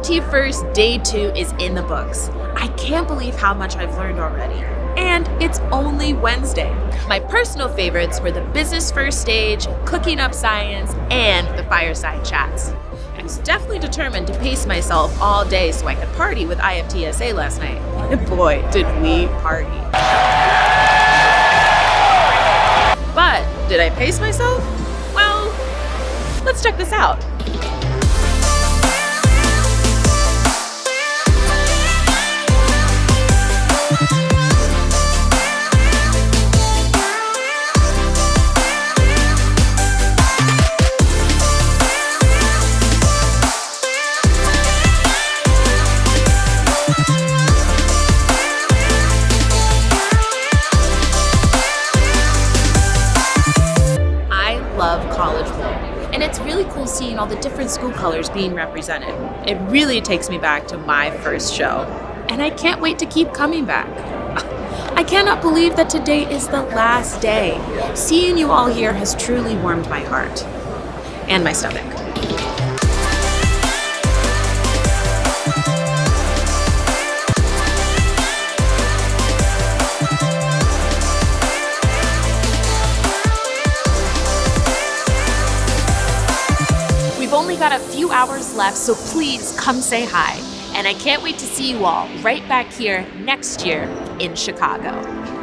IFT First Day 2 is in the books. I can't believe how much I've learned already. And it's only Wednesday. My personal favorites were the business first stage, cooking up science, and the fireside chats. I was definitely determined to pace myself all day so I could party with IFTSA last night. And boy, did we party. But did I pace myself? Well, let's check this out. College Bowl. And it's really cool seeing all the different school colors being represented. It really takes me back to my first show. And I can't wait to keep coming back. I cannot believe that today is the last day. Seeing you all here has truly warmed my heart and my stomach. Got a few hours left, so please come say hi. And I can't wait to see you all right back here next year in Chicago.